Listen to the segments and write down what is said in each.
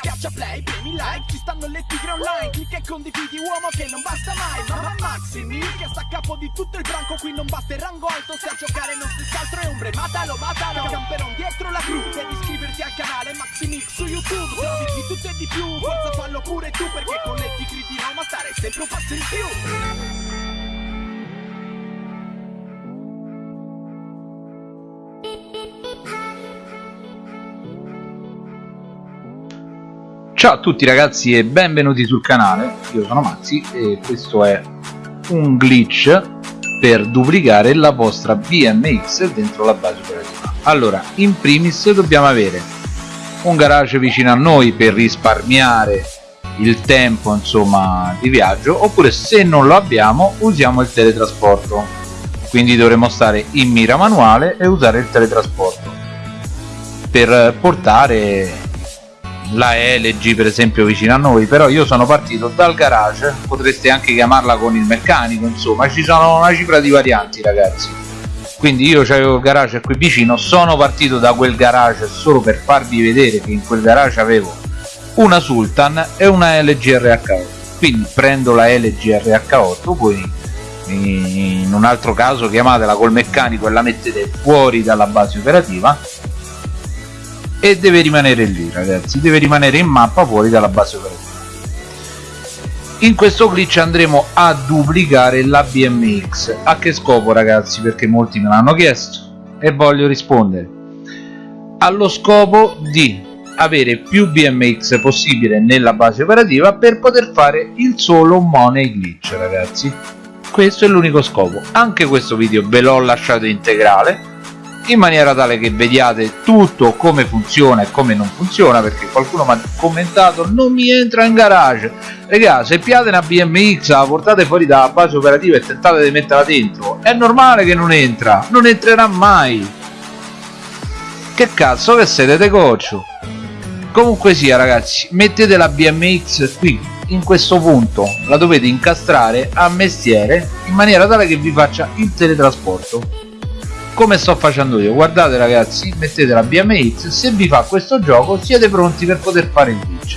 Schiaccia play, premi like, ci stanno le tigre online Clicca e condividi uomo che non basta mai Mamma Maximi, che sta a capo di tutto il branco Qui non basta il rango alto, se a giocare non si altro è ombre Matalo, matalo, camperon dietro la gru Devi iscriverti al canale Maximix su YouTube Trovi di tutto e di più, forza fallo pure tu Perché con le tigre di Roma stare sempre un passo in più Ciao a tutti ragazzi e benvenuti sul canale, io sono Maxi e questo è un glitch per duplicare la vostra BMX dentro la base operativa. Allora, in primis dobbiamo avere un garage vicino a noi per risparmiare il tempo insomma di viaggio oppure se non lo abbiamo usiamo il teletrasporto quindi dovremo stare in mira manuale e usare il teletrasporto per portare la LG per esempio vicino a noi però io sono partito dal garage potreste anche chiamarla con il meccanico insomma ci sono una cifra di varianti ragazzi. Quindi io avevo il garage qui vicino sono partito da quel garage solo per farvi vedere che in quel garage avevo una Sultan e una LG RH8 quindi prendo la LG RH8 poi in un altro caso chiamatela col meccanico e la mettete fuori dalla base operativa e deve rimanere lì ragazzi. Deve rimanere in mappa fuori dalla base operativa. In questo glitch andremo a duplicare la BMX a che scopo ragazzi? Perché molti me l'hanno chiesto. E voglio rispondere. Allo scopo di avere più BMX possibile nella base operativa per poter fare il solo money glitch ragazzi. Questo è l'unico scopo. Anche questo video ve l'ho lasciato integrale in maniera tale che vediate tutto come funziona e come non funziona perché qualcuno mi ha commentato non mi entra in garage raga se piate una BMX la portate fuori dalla base operativa e tentate di metterla dentro è normale che non entra non entrerà mai. Che cazzo che siete de coccio? Comunque sia ragazzi mettete la BMX qui in questo punto la dovete incastrare a mestiere in maniera tale che vi faccia il teletrasporto come sto facendo io. Guardate ragazzi mettete la BMX se vi fa questo gioco siete pronti per poter fare il glitch.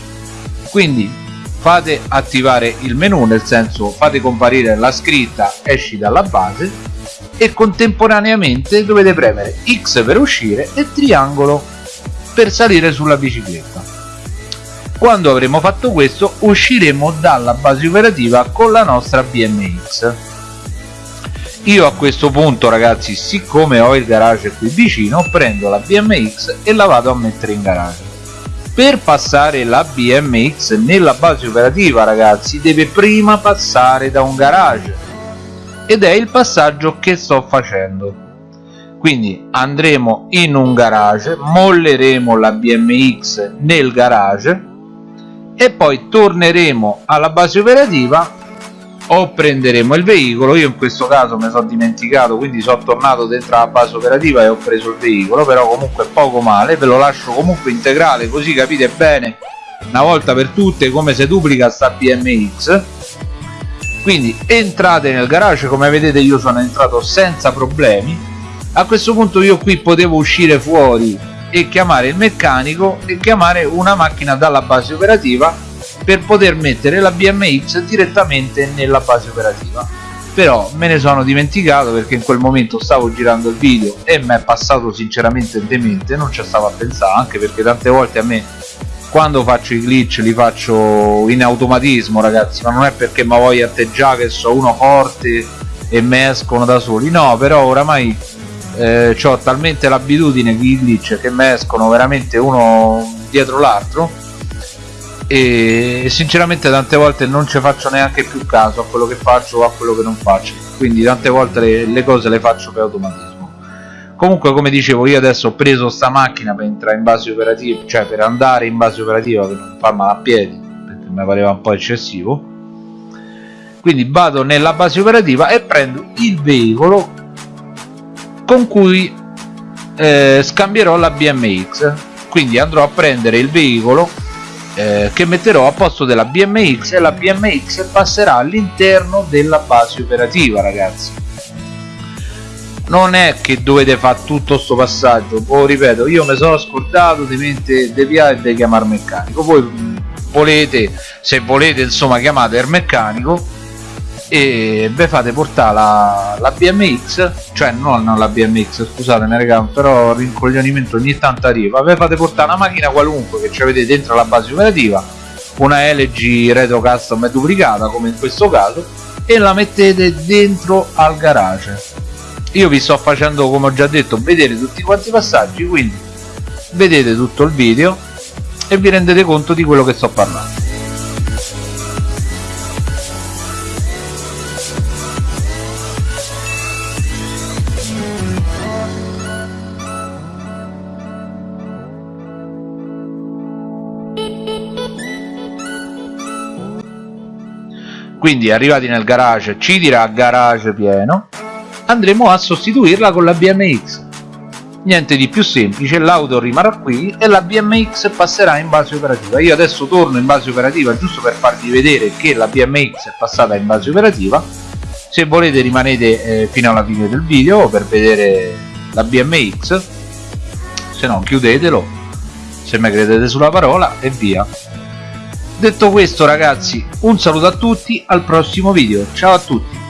Quindi fate attivare il menu nel senso fate comparire la scritta esci dalla base e contemporaneamente dovete premere X per uscire e triangolo per salire sulla bicicletta. Quando avremo fatto questo usciremo dalla base operativa con la nostra BMX io a questo punto ragazzi siccome ho il garage qui vicino prendo la BMX e la vado a mettere in garage. Per passare la BMX nella base operativa ragazzi deve prima passare da un garage. Ed è il passaggio che sto facendo. Quindi andremo in un garage molleremo la BMX nel garage e poi torneremo alla base operativa o prenderemo il veicolo. Io in questo caso mi sono dimenticato quindi sono tornato dentro la base operativa e ho preso il veicolo però comunque poco male ve lo lascio comunque integrale così capite bene una volta per tutte come si duplica sta BMX quindi entrate nel garage come vedete io sono entrato senza problemi. A questo punto io qui potevo uscire fuori e chiamare il meccanico e chiamare una macchina dalla base operativa per poter mettere la BMX direttamente nella base operativa. Però me ne sono dimenticato perché in quel momento stavo girando il video e mi è passato sinceramente demente non ci stavo a pensare anche perché tante volte a me quando faccio i glitch li faccio in automatismo ragazzi ma non è perché mi voglio atteggiare che so uno forte e mi escono da soli. No però oramai eh, ho talmente l'abitudine di glitch che mi escono veramente uno dietro l'altro e sinceramente tante volte non ci faccio neanche più caso a quello che faccio o a quello che non faccio. Quindi tante volte le, le cose le faccio per automatismo. Comunque come dicevo io adesso ho preso sta macchina per entrare in base operativa cioè per andare in base operativa per non farmela a piedi perché mi pareva un po' eccessivo. Quindi vado nella base operativa e prendo il veicolo con cui eh, scambierò la BMX quindi andrò a prendere il veicolo eh, che metterò a posto della BMX e la BMX passerà all'interno della base operativa ragazzi. Non è che dovete fare tutto sto passaggio. Poi ripeto io mi sono scordato di mente deviare e di chiamare meccanico. Voi volete se volete insomma chiamate il meccanico e vi fate portare la, la BMX cioè non, non la BMX scusatemi raga però rincoglionimento ogni tanto arriva. Vi fate portare una macchina qualunque che avete dentro la base operativa una LG Retro Custom duplicata come in questo caso e la mettete dentro al garage. Io vi sto facendo come ho già detto vedere tutti quanti i passaggi quindi vedete tutto il video e vi rendete conto di quello che sto parlando quindi arrivati nel garage ci dirà garage pieno andremo a sostituirla con la BMX niente di più semplice l'auto rimarrà qui e la BMX passerà in base operativa. Io adesso torno in base operativa giusto per farvi vedere che la BMX è passata in base operativa. Se volete rimanete eh, fino alla fine del video per vedere la BMX se no chiudetelo. Se mi credete sulla parola e via detto questo ragazzi un saluto a tutti al prossimo video. Ciao a tutti